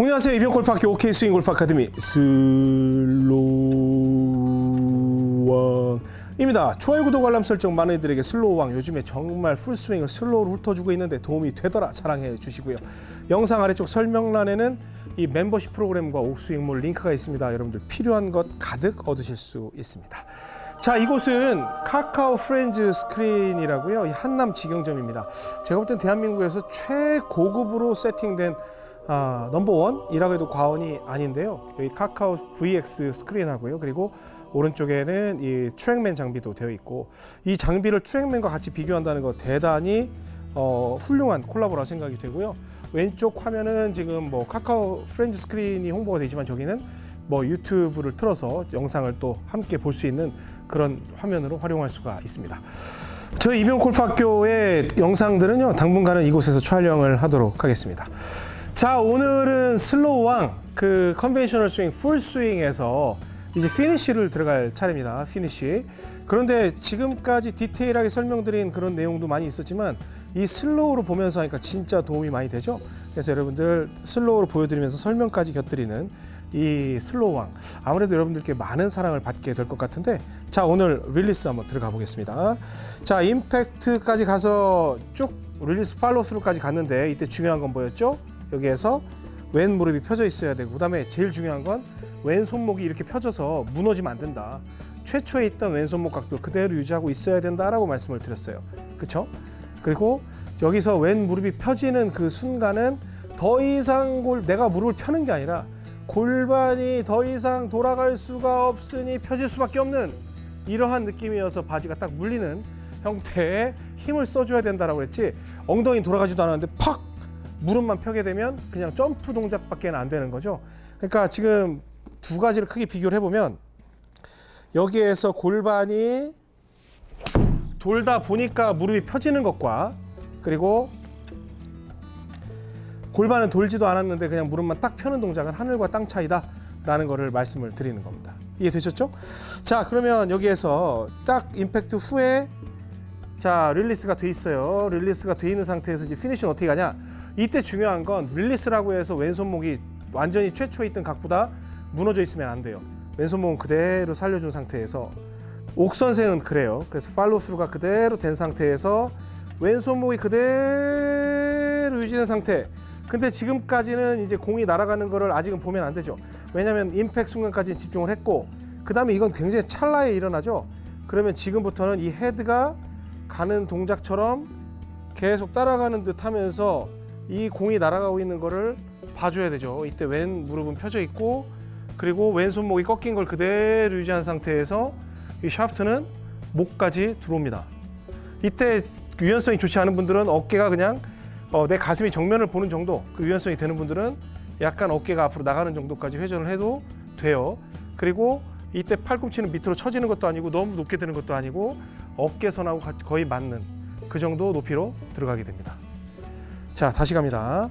안녕하세요. 이병옥 골프학교 옥스윙 골프 아카데미 슬로우왕입니다. 좋아요, 구독, 알람 설정 많은 이들에게 슬로우왕 요즘에 정말 풀스윙을 slow로 훑어주고 있는데 도움이 되더라 자랑해 주시고요. 영상 아래쪽 설명란에는 이 멤버십 프로그램과 옥스윙몰 링크가 있습니다. 여러분들 필요한 것 가득 얻으실 수 있습니다. 자, 이곳은 카카오 프렌즈 스크린이라고요. 이 한남 직영점입니다. 제가 볼 땐 대한민국에서 최고급으로 세팅된 아, number one이라고 해도 과언이 아닌데요. 여기 카카오 VX 스크린하고요. 그리고 오른쪽에는 이 트랙맨 장비도 되어 있고 이 장비를 트랙맨과 같이 비교한다는 거 대단히 어, 훌륭한 콜라보라 생각이 되고요. 왼쪽 화면은 지금 뭐 카카오 프렌즈 스크린이 홍보가 되지만 저기는 뭐 유튜브를 틀어서 영상을 또 함께 볼 수 있는 그런 화면으로 활용할 수가 있습니다. 저희 이병 골프학교의 영상들은요 당분간은 이곳에서 촬영을 하도록 하겠습니다. 자 오늘은 슬로우왕 그 conventional 스윙 풀 스윙에서 이제 피니쉬를 들어갈 차례입니다 피니쉬. 그런데 지금까지 디테일하게 설명드린 그런 내용도 많이 있었지만 이 슬로우로 보면서 하니까 진짜 도움이 많이 되죠? 그래서 여러분들 슬로우로 보여드리면서 설명까지 곁들이는 이 슬로우왕. 아무래도 여러분들께 많은 사랑을 받게 될 것 같은데 자 오늘 릴리스 한번 들어가 보겠습니다. 자 임팩트까지 가서 쭉 릴리스 팔로스루까지 갔는데 이때 중요한 건 뭐였죠 여기에서 왼 무릎이 펴져 있어야 되고 그다음에 제일 중요한 건 왼 손목이 이렇게 펴져서 무너지면 안 된다. 최초에 있던 왼 손목 각도 그대로 유지하고 있어야 된다라고 말씀을 드렸어요. 그렇죠? 그리고 여기서 왼 무릎이 펴지는 그 순간은 더 이상 골 내가 무릎을 펴는 게 아니라 골반이 더 이상 돌아갈 수가 없으니 펴질 수밖에 없는 이러한 느낌이어서 바지가 딱 물리는 형태의 힘을 써줘야 된다라고 그랬지 엉덩이 돌아가지도 않았는데 팍 무릎만 펴게 되면 그냥 점프 동작밖에 안 되는 거죠. 그러니까 지금 두 가지를 크게 비교를 해보면 여기에서 골반이 돌다 보니까 무릎이 펴지는 것과 그리고 골반은 돌지도 않았는데 그냥 무릎만 딱 펴는 동작은 하늘과 땅 차이다 라는 거를 말씀을 드리는 겁니다 이해되셨죠? 자 그러면 여기에서 딱 임팩트 후에 자 릴리스가 돼 있어요 릴리스가 돼 있는 상태에서 이제 피니쉬는 어떻게 가냐 이때 중요한 건 릴리스라고 해서 왼손목이 완전히 최초에 있던 각보다 무너져 있으면 안 돼요. 왼손목은 그대로 살려준 상태에서 옥 선생은 그래요. 그래서 팔로스루가 그대로 된 상태에서 왼손목이 그대로 유지된 상태. 근데 지금까지는 이제 공이 날아가는 거를 아직은 보면 안 되죠. 왜냐하면 임팩 순간까지 집중을 했고 그 다음에 이건 굉장히 찰나에 일어나죠. 그러면 지금부터는 이 헤드가 가는 동작처럼 계속 따라가는 듯 하면서 이 공이 날아가고 있는 거를 봐줘야 되죠. 이때 왼 무릎은 펴져 있고 그리고 왼손목이 꺾인 걸 그대로 유지한 상태에서 이 샤프트는 목까지 들어옵니다. 이때 유연성이 좋지 않은 분들은 어깨가 그냥 어, 내 가슴이 정면을 보는 정도 그 유연성이 되는 분들은 약간 어깨가 앞으로 나가는 정도까지 회전을 해도 돼요. 그리고 이때 팔꿈치는 밑으로 처지는 것도 아니고 너무 높게 되는 것도 아니고 어깨선하고 거의 맞는 그 정도 높이로 들어가게 됩니다. 자 다시 갑니다.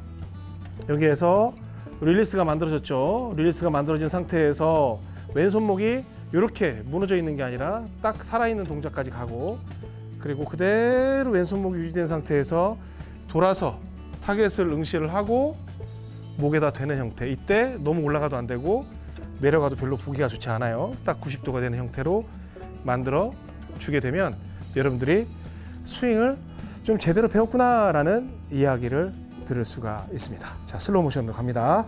여기에서 릴리스가 만들어졌죠. 릴리스가 만들어진 상태에서 왼손목이 이렇게 무너져 있는 게 아니라 딱 살아있는 동작까지 가고 그리고 그대로 왼손목이 유지된 상태에서 돌아서 타겟을 응시를 하고 목에다 대는 형태 이때 너무 올라가도 안 되고 내려가도 별로 보기가 좋지 않아요 딱 90도가 되는 형태로 만들어 주게 되면 여러분들이 스윙을 좀 제대로 배웠구나 라는 이야기를 들을 수가 있습니다. 자, 슬로우 모션으로 갑니다.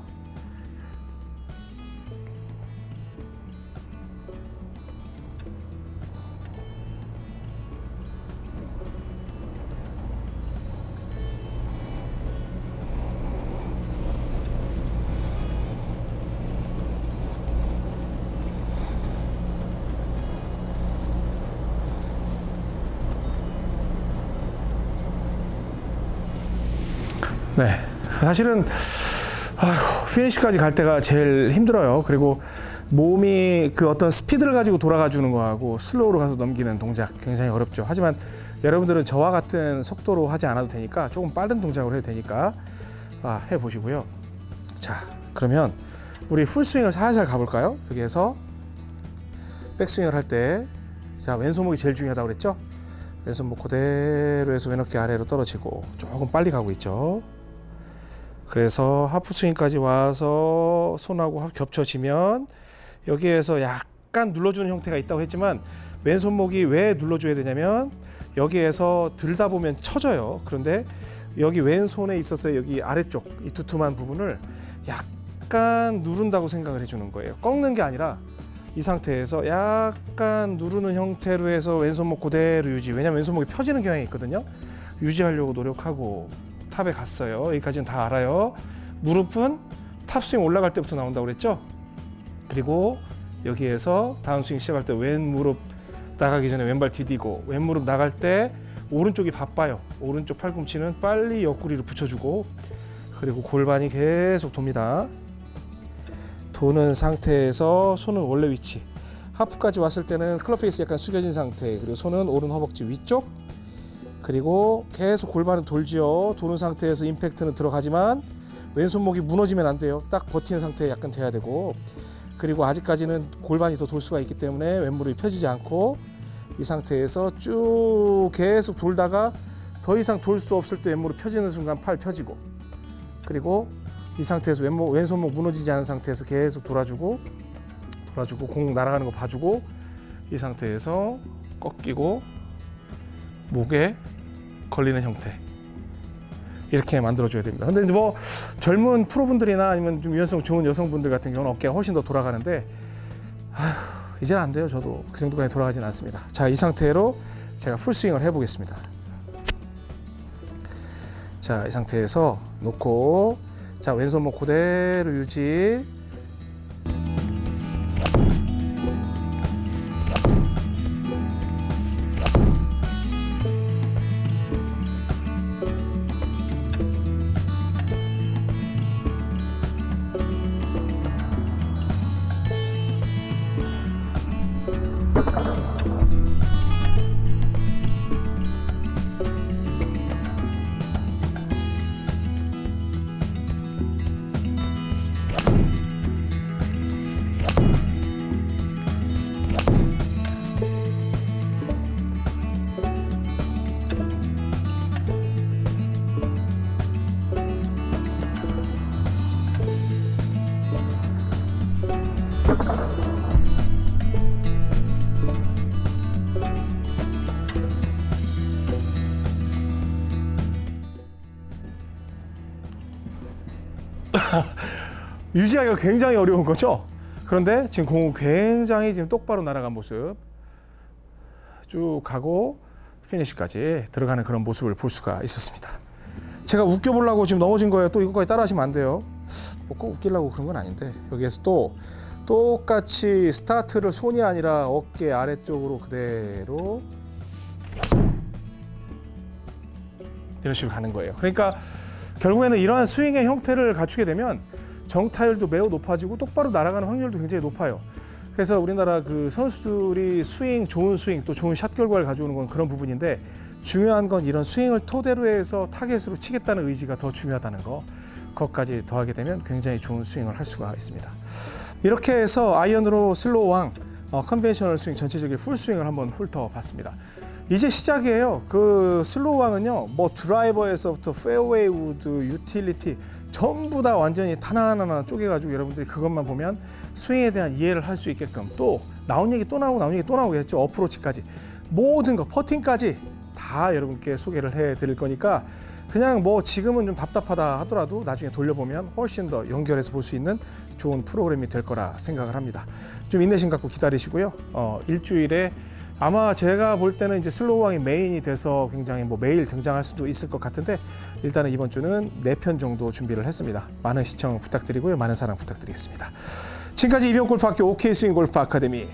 네. 사실은 아휴, 피니시까지 갈 때가 제일 힘들어요. 그리고 몸이 그 어떤 스피드를 가지고 돌아가 주는 거하고 슬로우로 가서 넘기는 동작 굉장히 어렵죠. 하지만 여러분들은 저와 같은 속도로 하지 않아도 되니까 조금 빠른 동작으로 해도 되니까 아, 해 보시고요. 자, 그러면 우리 풀스윙을 살살 가볼까요? 여기에서 백스윙을 할 때, 자 왼손목이 제일 중요하다고 그랬죠? 왼손목 그대로 해서 왼어깨 아래로 떨어지고 조금 빨리 가고 있죠. 그래서 하프 스윙까지 와서 손하고 합- 겹쳐지면 여기에서 약간 눌러주는 형태가 있다고 했지만 왼손목이 왜 눌러줘야 되냐면 여기에서 들다 보면 쳐져요. 그런데 여기 왼손에 있어서 여기 아래쪽 이 두툼한 부분을 약간 누른다고 생각을 해주는 거예요. 꺾는 게 아니라 이 상태에서 약간 누르는 형태로 해서 왼손목 그대로 유지. 왜냐면 왼손목이 펴지는 경향이 있거든요. 유지하려고 노력하고 탑에 갔어요. 여기까지는 다 알아요. 무릎은 탑스윙 올라갈 때부터 나온다고 그랬죠. 그리고 여기에서 다운스윙 시작할 때 왼 무릎 나가기 전에 왼발 디디고 왼 무릎 나갈 때 오른쪽이 바빠요. 오른쪽 팔꿈치는 빨리 옆구리를 붙여주고 그리고 골반이 계속 돕니다. 도는 상태에서 손은 원래 위치. 하프까지 왔을 때는 클럽 페이스 약간 숙여진 상태. 그리고 손은 오른 허벅지 위쪽. 그리고 계속 골반은 돌지요. 도는 상태에서 임팩트는 들어가지만 왼손목이 무너지면 안 돼요. 딱 버티는 상태에 약간 돼야 되고. 그리고 아직까지는 골반이 더 돌 수가 있기 때문에 왼무릎이 펴지지 않고 이 상태에서 쭉 계속 돌다가 더 이상 돌 수 없을 때 왼무릎 펴지는 순간 팔 펴지고 그리고 이 상태에서 왼목, 왼손목 무너지지 않은 상태에서 계속 돌아주고 돌아주고 공 날아가는 거 봐주고 이 상태에서 꺾이고 목에 걸리는 형태 이렇게 만들어줘야 됩니다. 근데 이제 뭐 젊은 프로분들이나 아니면 좀 유연성 좋은 여성분들 같은 경우는 어깨가 훨씬 더 돌아가는데 이제는 안 돼요. 저도 그 정도까지 돌아가진 않습니다. 자, 이 상태로 제가 풀스윙을 해보겠습니다. 자, 이 상태에서 놓고 자, 왼손목 그대로 유지. 유지하기가 굉장히 어려운 거죠. 그런데 지금 공은 굉장히 지금 똑바로 날아간 모습 쭉 가고 피니시까지 들어가는 그런 모습을 볼 수가 있었습니다. 제가 웃겨보려고 지금 넘어진 거예요. 또 이거까지 따라하시면 안 돼요. 뭐꼭 웃기려고 그런 건 아닌데 여기에서 또 똑같이 스타트를 손이 아니라 어깨 아래쪽으로 그대로 이런 식으로 가는 거예요. 그러니까 결국에는 이러한 스윙의 형태를 갖추게 되면 정타율도 매우 높아지고 똑바로 날아가는 확률도 굉장히 높아요. 그래서 우리나라 그 선수들이 스윙 좋은 스윙 또 좋은 샷 결과를 가져오는 건 그런 부분인데 중요한 건 이런 스윙을 토대로 해서 타겟으로 치겠다는 의지가 더 중요하다는 거. 그것까지 더하게 되면 굉장히 좋은 스윙을 할 수가 있습니다. 이렇게 해서 아이언으로 슬로우 왕 어, conventional 스윙 전체적인 풀 스윙을 한번 훑어봤습니다. 이제 시작이에요. 그 슬로우 왕은요, 뭐 드라이버에서부터 페어웨이 우드, 유틸리티 전부 다 완전히 하나하나 쪼개가지고 여러분들이 그것만 보면 스윙에 대한 이해를 할 수 있게끔 또 나온 얘기 또 나오고 나온 얘기 또 나오겠죠. 어프로치까지 모든 거 퍼팅까지 다 여러분께 소개를 해드릴 거니까 그냥 뭐 지금은 좀 답답하다 하더라도 나중에 돌려보면 훨씬 더 연결해서 볼 수 있는 좋은 프로그램이 될 거라 생각을 합니다. 좀 인내심 갖고 기다리시고요. 어, 일주일에 아마 제가 볼 때는 이제 슬로우 왕이 메인이 돼서 굉장히 뭐 매일 등장할 수도 있을 것 같은데 일단은 이번 주는 네 편 정도 준비를 했습니다. 많은 시청 부탁드리고요. 많은 사랑 부탁드리겠습니다. 지금까지 이병 골프학교 OK 스윙 골프 아카데미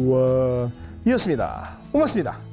슬로우 왕이었습니다. 고맙습니다.